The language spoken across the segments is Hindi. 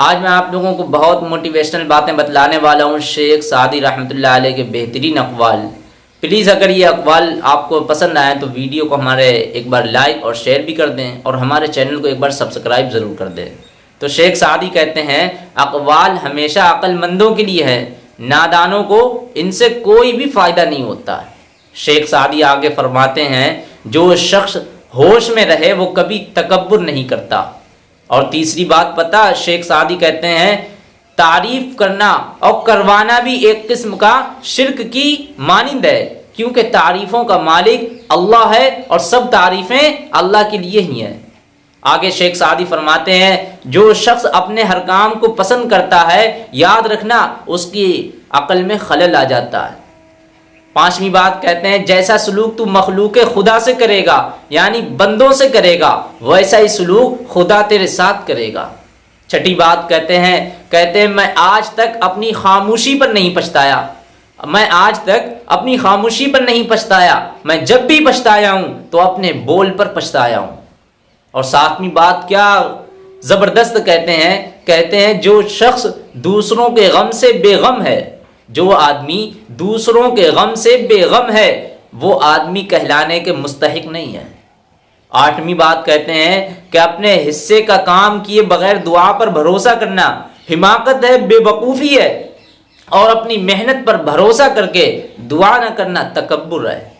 आज मैं आप लोगों को बहुत मोटिवेशनल बातें बतलाने वाला हूँ, शेख सादी रहमतुल्लाह अलैह के बेहतरीन अकवाल। प्लीज़ अगर ये अकवाल आपको पसंद आए तो वीडियो को हमारे एक बार लाइक और शेयर भी कर दें और हमारे चैनल को एक बार सब्सक्राइब ज़रूर कर दें। तो शेख सादी कहते हैं, अकवाल हमेशा अक्लमंदों के लिए है, नादानों को इनसे कोई भी फ़ायदा नहीं होता। शेख सादी आगे फरमाते हैं, जो शख्स होश में रहे वो कभी तकबर नहीं करता। और तीसरी बात पता, शेख सादी कहते हैं, तारीफ़ करना और करवाना भी एक किस्म का शिरक की मानिंद है, क्योंकि तारीफों का मालिक अल्लाह है और सब तारीफें अल्लाह के लिए ही हैं। आगे शेख सादी फरमाते हैं, जो शख्स अपने हर काम को पसंद करता है, याद रखना, उसकी अकल में खलल आ जाता है। पांचवी बात कहते हैं, जैसा सलूक तू मखलूक खुदा से करेगा, यानी बंदों से करेगा, वैसा ही सलूक खुदा तेरे साथ करेगा। छठी बात कहते हैं कहते हैं, मैं आज तक अपनी खामोशी पर नहीं पछताया। मैं आज तक अपनी खामोशी पर नहीं पछताया। मैं जब भी पछताया हूँ तो अपने बोल पर पछताया हूँ। और सातवीं बात क्या ज़बरदस्त कहते हैं कहते हैं, जो शख्स दूसरों के गम से बेगम है जो आदमी दूसरों के गम से बेगम है, वो आदमी कहलाने के मुस्तक नहीं है। आठवीं बात कहते हैं कि अपने हिस्से का काम किए बगैर दुआ पर भरोसा करना हिमाकत है, बेवकूफ़ी है, और अपनी मेहनत पर भरोसा करके दुआ न करना तकबर है।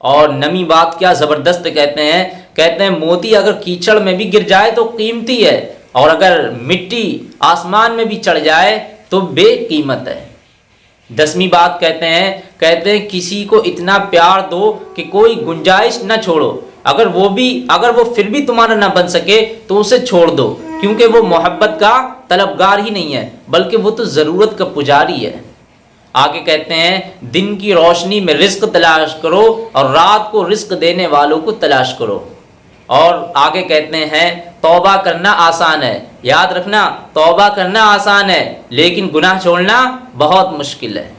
और नमी बात क्या ज़बरदस्त कहते हैं कहते हैं मोती अगर कीचड़ में भी गिर जाए तो कीमती है, और अगर मिट्टी आसमान में भी चढ़ जाए तो बेकीमत है। दसवीं बात कहते हैं कहते हैं, किसी को इतना प्यार दो कि कोई गुंजाइश न छोड़ो। अगर वो भी, अगर वो फिर भी तुम्हारा ना बन सके तो उसे छोड़ दो, क्योंकि वो मोहब्बत का तलबगार ही नहीं है, बल्कि वो तो ज़रूरत का पुजारी है। आगे कहते हैं, दिन की रोशनी में रिस्क तलाश करो और रात को रिस्क देने वालों को तलाश करो। और आगे कहते हैं, तौबा करना आसान है। याद रखना, तौबा करना आसान है, लेकिन गुनाह छोड़ना बहुत मुश्किल है।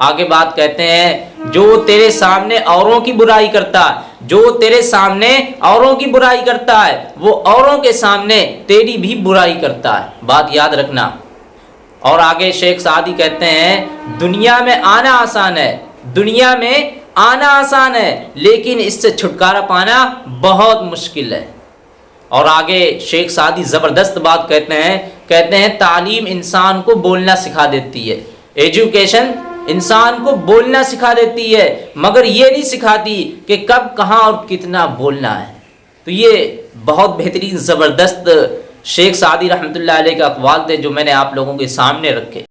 आगे बात कहते हैं, जो तेरे सामने औरों की बुराई करता है, जो तेरे सामने औरों की बुराई करता है, वो औरों के सामने तेरी भी बुराई करता है। बात याद रखना। और आगे शेख सादी कहते हैं, दुनिया में आना आसान है, दुनिया में आना आसान है, लेकिन इससे छुटकारा पाना बहुत मुश्किल है। और आगे शेख सादी ज़बरदस्त बात कहते हैं कहते हैं, तालीम इंसान को बोलना सिखा देती है। एजुकेशन इंसान को बोलना सिखा देती है, मगर ये नहीं सिखाती कि कब, कहाँ और कितना बोलना है। तो ये बहुत बेहतरीन, ज़बरदस्त शेख सादी रहमतुल्लाह अलैह के अकवाल थे जो मैंने आप लोगों के सामने रखे।